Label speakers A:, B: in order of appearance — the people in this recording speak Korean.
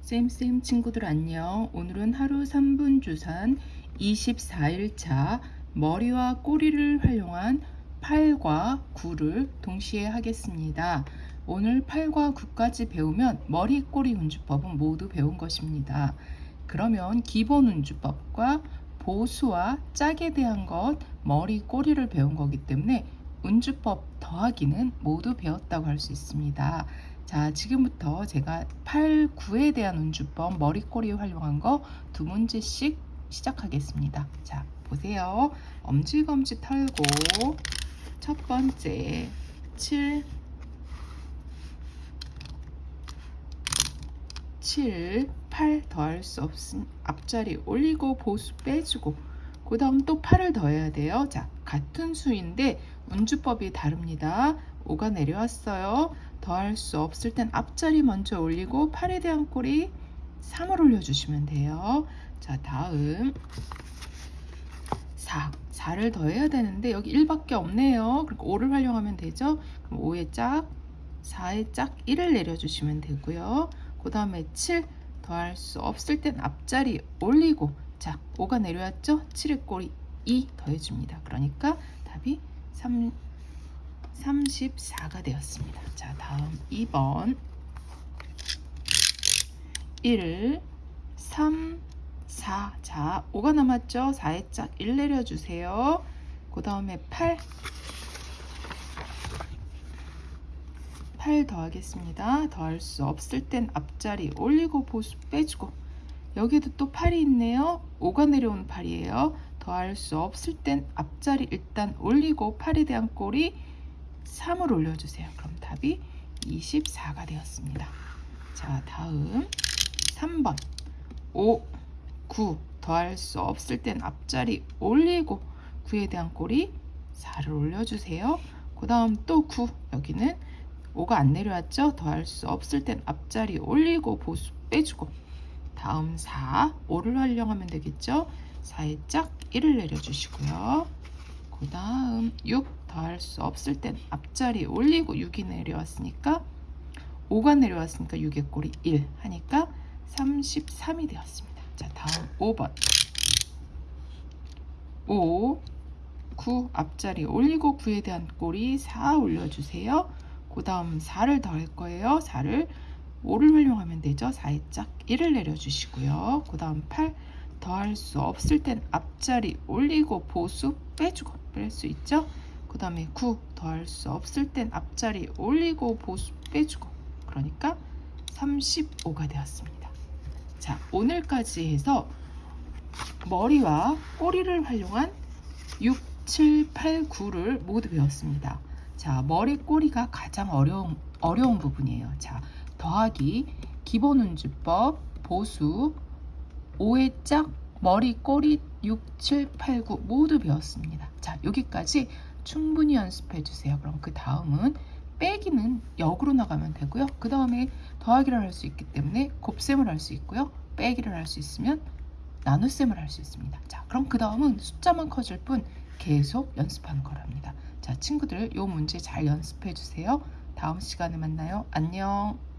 A: 쌤쌤 친구들 안녕. 오늘은 하루 3분 주산 24일차 머리와 꼬리를 활용한 8과 9를 동시에 하겠습니다. 오늘 8과 9까지 배우면 머리 꼬리 운주법은 모두 배운 것입니다. 그러면 기본 운주법과 보수와 짝에 대한 것 머리 꼬리를 배운 거기 때문에 운주법 더하기는 모두 배웠다고 할 수 있습니다. 자, 지금부터 제가 8, 9에 대한 운주법 머리꼬리 활용한 거 두 문제씩 시작하겠습니다. 자, 보세요. 엄지검지 털고 첫 번째 7 7, 8 더할 수 없은 앞자리 올리고 보수 빼주고 그 다음 또 8을 더해야 돼요. 자, 같은 수인데 운주법이 다릅니다. 5가 내려왔어요. 더할 수 없을 땐 앞자리 먼저 올리고 8에 대한 꼬리 3을 올려주시면 돼요. 자, 다음 4. 4를 더해야 되는데 여기 1밖에 없네요. 그러니까 5를 활용하면 되죠. 그럼 5의 짝, 4의 짝 1을 내려주시면 되고요. 그 다음에 7 더할 수 없을 땐 앞자리 올리고 자 5가 내려왔죠? 7의 꼬리 2 더해줍니다. 그러니까 답이 3, 34가 되었습니다. 자 다음 2번 1, 3, 4. 자, 5가 남았죠? 4의 짝1 내려주세요. 그 다음에 8. 8 더하겠습니다. 더할 수 없을 땐 앞자리 올리고 보수 빼주고 여기에도 또 8이 있네요. 5가 내려온 8이에요. 더할 수 없을 땐 앞자리 일단 올리고 8에 대한 꼬리 3을 올려주세요. 그럼 답이 24가 되었습니다. 자, 다음 3번 5, 9 더할 수 없을 땐 앞자리 올리고 9에 대한 꼬리 4를 올려주세요. 그 다음 또 9 여기는 5가 안 내려왔죠? 더할 수 없을 땐 앞자리 올리고 보수 빼주고 다음 4 5를 활용하면 되겠죠? 4의 짝 1을 내려주시고요. 그 다음 6 더할 수 없을 땐 앞자리 올리고 6이 내려왔으니까 5가 내려왔으니까 6의 꼬리 1 하니까 33이 되었습니다. 자 다음 5번 5 9 앞자리 올리고 9에 대한 꼬리 4 올려주세요. 그 다음 4를 더할 거예요. 4를 5를 활용하면 되죠. 4의 짝 1을 내려주시고요. 그 다음 8 더할 수 없을 땐 앞자리 올리고 보수 빼주고 뺄 수 있죠. 그 다음에 9 더할 수 없을 땐 앞자리 올리고 보수 빼주고 그러니까 35가 되었습니다. 자 오늘까지 해서 머리와 꼬리를 활용한 6, 7, 8, 9를 모두 배웠습니다. 자, 머리 꼬리가 가장 어려운, 어려운 부분이에요. 자, 더하기, 기본 운주법, 보수, 5의 짝, 머리 꼬리 6, 7, 8, 9 모두 배웠습니다. 자, 여기까지 충분히 연습해 주세요. 그럼 그 다음은 빼기는 역으로 나가면 되고요. 그 다음에 더하기를 할 수 있기 때문에 곱셈을 할 수 있고요. 빼기를 할 수 있으면 나눗셈을 할 수 있습니다. 자, 그럼 그 다음은 숫자만 커질 뿐 계속 연습하는 거랍니다. 자, 친구들 요 문제 잘 연습해 주세요. 다음 시간에 만나요. 안녕.